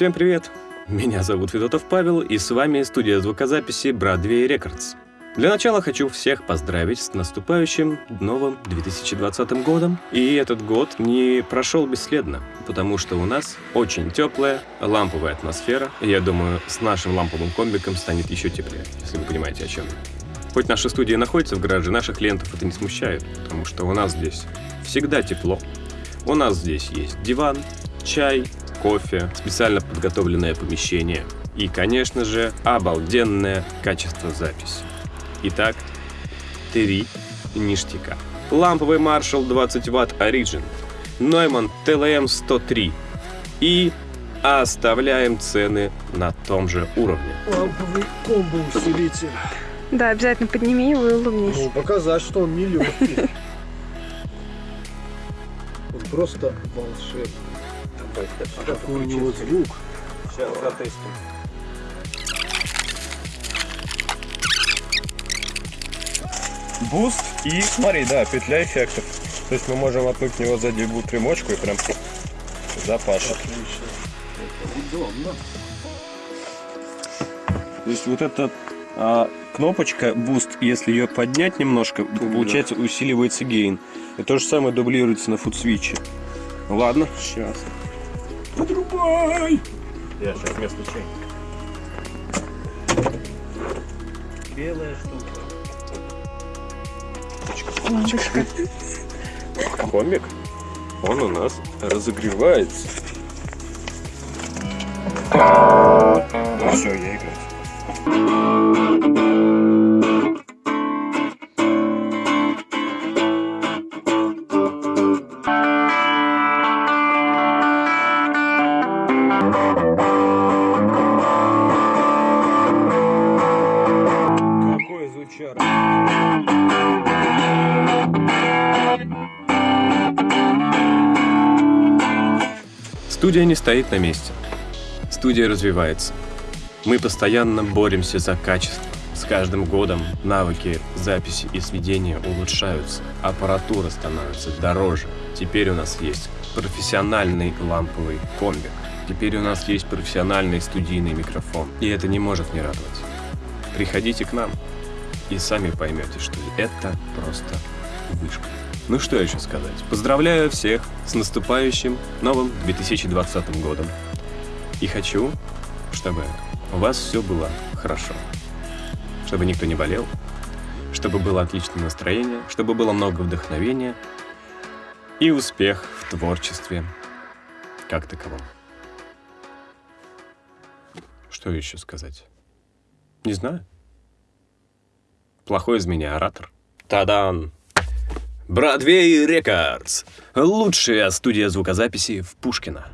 Всем привет! Меня зовут Федотов Павел, и с вами студия звукозаписи Broadway Records. Для начала хочу всех поздравить с наступающим новым 2020 годом. И этот год не прошел бесследно, потому что у нас очень теплая, ламповая атмосфера. И я думаю, с нашим ламповым комбиком станет еще теплее, если вы понимаете, о чем. Хоть наша студия находится в гараже, наших клиентов это не смущает, потому что у нас здесь всегда тепло. У нас здесь есть диван, чай, кофе, специально подготовленное помещение и, конечно же, обалденное качество записи. Итак, три ништяка. Ламповый Marshall 20 Вт Origin, Neumann TLM 103 и оставляем цены на том же уровне. Ламповый комбо-усилитель. Да, обязательно подними его и улыбнись. Ну, показать, что он не легкий. Он просто волшебный. Какой у него звук. Сейчас затестим. Буст и, смотри, да, петля эффектов. То есть мы можем воткнуть в него сзади примочку и прям запашет. Отлично. Это удобно. То есть вот эта а, кнопочка Boost, если ее поднять немножко, получается усиливается гейн. И то же самое дублируется на фудсвиче. Ладно, сейчас. Подрубай! Я сейчас местный чай. Белая штука. Комик, он у нас разогревается. Ну все, я играю. Какой звучар. Студия не стоит на месте. Студия развивается. Мы постоянно боремся за качество. С каждым годом навыки записи и сведения улучшаются. Аппаратура становится дороже. Теперь у нас есть профессиональный ламповый комбик. Теперь у нас есть профессиональный студийный микрофон. И это не может не радовать. Приходите к нам и сами поймете, что это просто вышка. Ну что еще сказать? Поздравляю всех с наступающим новым 2020 годом. И хочу, чтобы у вас все было хорошо. Чтобы никто не болел, чтобы было отличное настроение, чтобы было много вдохновения и успех в творчестве как таковом. Что еще сказать? Не знаю. Плохой из меня оратор. Тадан! Бродвей Рекордс. Лучшая студия звукозаписи в Пушкино.